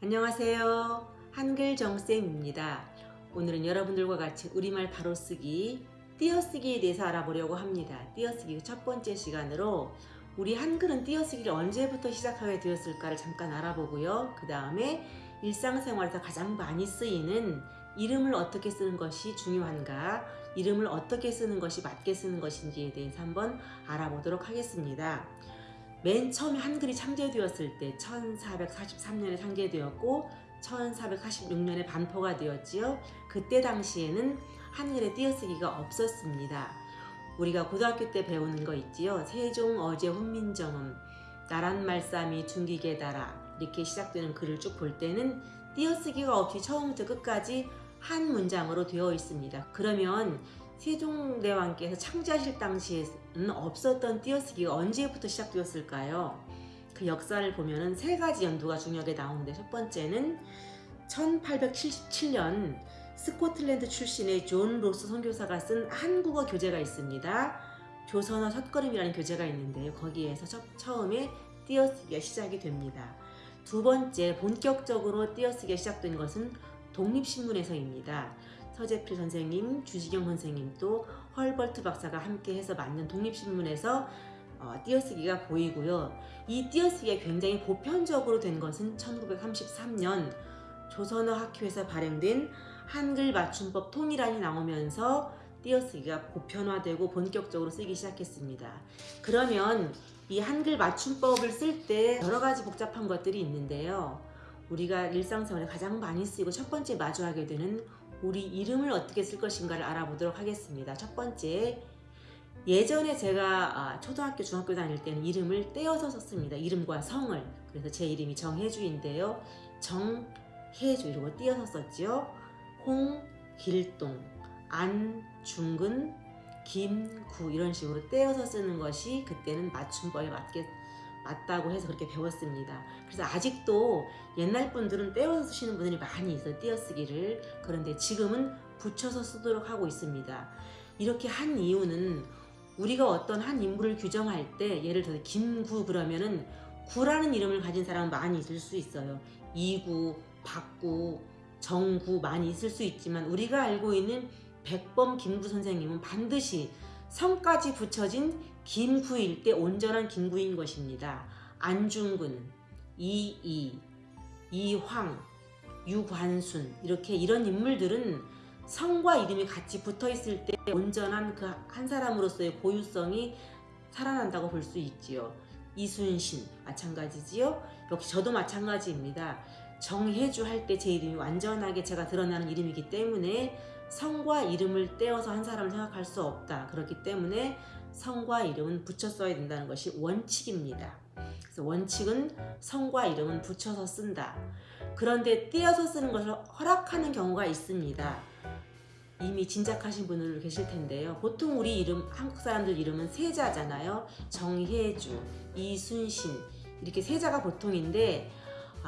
안녕하세요. 한글 정쌤입니다. 오늘은 여러분들과 같이 우리말 바로쓰기, 띄어쓰기에 대해서 알아보려고 합니다. 띄어쓰기 첫 번째 시간으로 우리 한글은 띄어쓰기를 언제부터 시작하게 되었을까를 잠깐 알아보고요. 그 다음에 일상생활에서 가장 많이 쓰이는 이름을 어떻게 쓰는 것이 중요한가, 이름을 어떻게 쓰는 것이 맞게 쓰는 것인지에 대해서 한번 알아보도록 하겠습니다. 맨 처음에 한글이 창제되었을 때 1443년에 창제되었고 1446년에 반포가 되었지요. 그때 당시에는 한글의 띄어쓰기가 없었습니다. 우리가 고등학교 때 배우는 거 있지요. 세종 어제 훈민정음 나란 말싸미 중기계다라 이렇게 시작되는 글을 쭉 볼 때는 띄어쓰기가 없이 처음부터 끝까지 한 문장으로 되어 있습니다. 그러면 세종대왕께서 창제하실 당시에는 없었던 띄어쓰기가 언제부터 시작되었을까요? 그 역사를 보면 세 가지 연도가 중요하게 나오는데 첫 번째는 1877년 스코틀랜드 출신의 존 로스 선교사가 쓴 한국어 교재가 있습니다. 조선어 첫걸음이라는 교재가 있는데요. 거기에서 첫, 처음에 띄어쓰기가 시작이 됩니다. 두 번째 본격적으로 띄어쓰기가 시작된 것은 독립신문에서입니다. 서재필 선생님, 주시경 선생님 또 헐버트 박사가 함께 해서 만든 독립신문에서 어, 띄어쓰기가 보이고요. 이 띄어쓰기가 굉장히 보편적으로 된 것은 1933년 조선어 학교에서 발행된 한글 맞춤법 통일안이 나오면서 띄어쓰기가 보편화되고 본격적으로 쓰기 시작했습니다. 그러면 이 한글 맞춤법을 쓸 때 여러 가지 복잡한 것들이 있는데요. 우리가 일상생활에 가장 많이 쓰이고 첫 번째 마주하게 되는 우리 이름을 어떻게 쓸 것인가를 알아보도록 하겠습니다. 첫 번째, 예전에 제가 아, 초등학교, 중학교 다닐 때는 이름을 떼어서 썼습니다. 이름과 성을. 그래서 제 이름이 정혜주인데요. 정혜주 이러고 띄어서 썼지요. 홍길동, 안중근, 김구 이런 식으로 떼어서 쓰는 것이 그때는 맞춤법에 맞게 맞다고 해서 그렇게 배웠습니다. 그래서 아직도 옛날 분들은 떼어서 쓰시는 분들이 많이 있어요. 띄어쓰기를. 그런데 지금은 붙여서 쓰도록 하고 있습니다. 이렇게 한 이유는 우리가 어떤 한 인물을 규정할 때 예를 들어 김구 그러면은 구라는 이름을 가진 사람은 많이 있을 수 있어요. 이구, 박구, 정구 많이 있을 수 있지만 우리가 알고 있는 백범 김구 선생님은 반드시 성까지 붙여진 김구일 때 온전한 김구인 것입니다. 안중근, 이이, 이황, 유관순 이렇게 이런 인물들은 성과 이름이 같이 붙어 있을 때 온전한 그 한 사람으로서의 고유성이 살아난다고 볼 수 있지요. 이순신 마찬가지지요. 역시 저도 마찬가지입니다. 정혜주 할 때 제 이름이 완전하게 제가 드러나는 이름이기 때문에 성과 이름을 떼어서 한 사람을 생각할 수 없다. 그렇기 때문에 성과 이름은 붙여 써야 된다는 것이 원칙입니다. 그래서 원칙은 성과 이름은 붙여서 쓴다. 그런데 띄어서 쓰는 것을 허락하는 경우가 있습니다. 이미 짐작하신 분들 계실 텐데요. 보통 우리 이름, 한국 사람들 이름은 세자잖아요. 정혜주, 이순신 이렇게 세자가 보통인데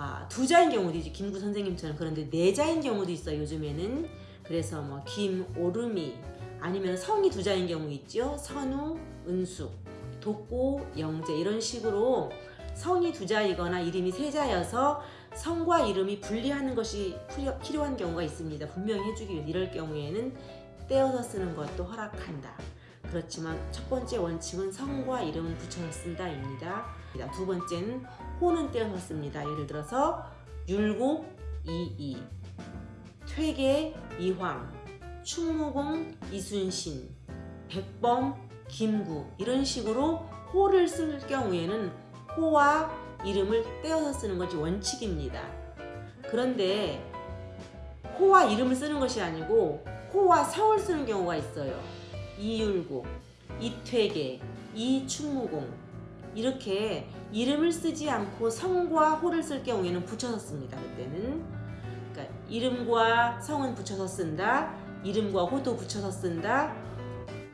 아, 두 자인 경우도 있지 김구 선생님처럼 그런데 네 자인 경우도 있어요. 요즘에는 그래서 뭐 김오름이 아니면 성이 두 자인 경우 있죠. 선우, 은숙, 독고, 영재 이런 식으로 성이 두 자이거나 이름이 세 자여서 성과 이름이 분리하는 것이 필요한 경우가 있습니다. 분명히 해주기 위해 이럴 경우에는 떼어서 쓰는 것도 허락한다. 그렇지만 첫 번째 원칙은 성과 이름은 붙여서 쓴다입니다. 두 번째는 호는 떼어서 씁니다. 예를 들어서 율곡, 이이, 퇴계 이황, 충무공 이순신, 백범 김구 이런 식으로 호를 쓸 경우에는 호와 이름을 떼어서 쓰는 것이 원칙입니다. 그런데 호와 이름을 쓰는 것이 아니고 호와 성을 쓰는 경우가 있어요. 이율곡, 이퇴계, 이충무공 이렇게 이름을 쓰지 않고 성과 호를 쓸 경우에는 붙여서 씁니다. 그때는 그러니까 이름과 성은 붙여서 쓴다. 이름과 호도 붙여서 쓴다.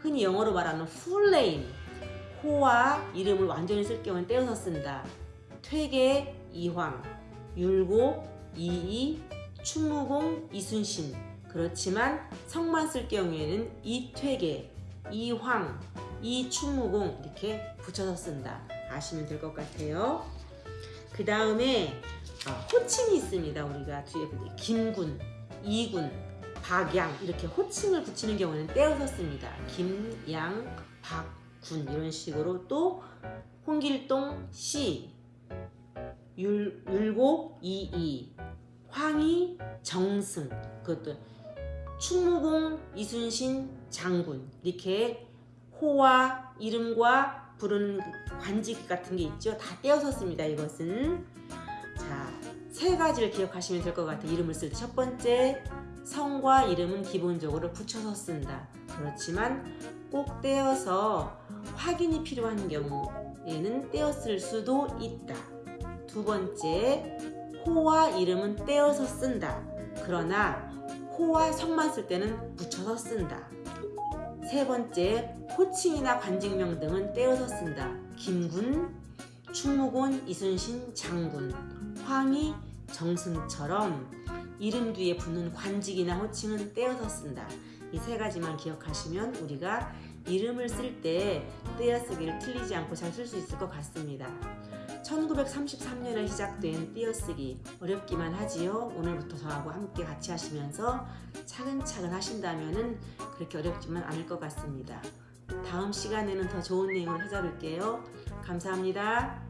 흔히 영어로 말하는 name. 호와 이름을 완전히 쓸 경우는 떼어서 쓴다. 퇴계 이황, 율곡 이이, 충무공 이순신. 그렇지만 성만 쓸 경우에는 이퇴계, 이황, 이충무공 이렇게 붙여서 쓴다. 아시면 될 것 같아요. 그 다음에 어, 호칭이 있습니다. 우리가 뒤에. 김군, 이군, 박양 이렇게 호칭을 붙이는 경우는 떼어서 씁니다. 김, 양, 박, 군 이런 식으로 또 홍길동 씨, 율, 율곡 이이, 황희 정승 그것도 충무공 이순신 장군 이렇게 호와 이름과 부르는 관직 같은 게 있죠. 다 떼어서 씁니다. 이것은 자, 세 가지를 기억하시면 될 것 같아요. 이름을 쓸때첫 번째 성과 이름은 기본적으로 붙여서 쓴다. 그렇지만 꼭 떼어서 확인이 필요한 경우에는 떼었을 수도 있다. 두 번째 호와 이름은 떼어서 쓴다. 그러나 호와 성만 쓸 때는 붙여서 쓴다. 세 번째, 호칭이나 관직명 등은 떼어서 쓴다. 김군, 충무곤, 이순신, 장군, 황희, 정승처럼 이름 뒤에 붙는 관직이나 호칭은 떼어서 쓴다. 이 세 가지만 기억하시면 우리가 이름을 쓸 때 떼어쓰기를 틀리지 않고 잘 쓸 수 있을 것 같습니다. 1933년에 시작된 띄어쓰기 어렵기만 하지요. 오늘부터 저하고 함께 같이 하시면서 차근차근 하신다면 그렇게 어렵지만 않을 것 같습니다. 다음 시간에는 더 좋은 내용을 찾아뵐게요. 감사합니다.